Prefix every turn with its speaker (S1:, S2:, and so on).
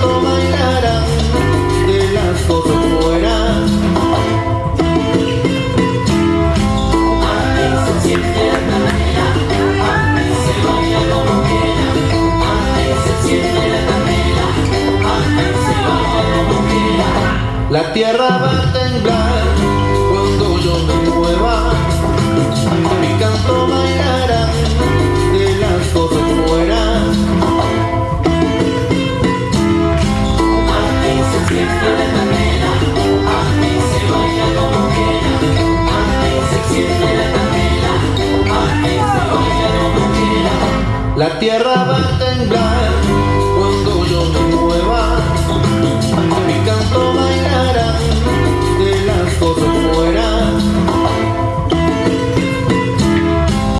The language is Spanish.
S1: canto bailarán de las cosas fuera.
S2: Ay, se siente la candela, ay, se baila como quiera. Ay, se siente la candela, ay, se baila como quiera.
S1: La tierra va a temblar La tierra va a temblar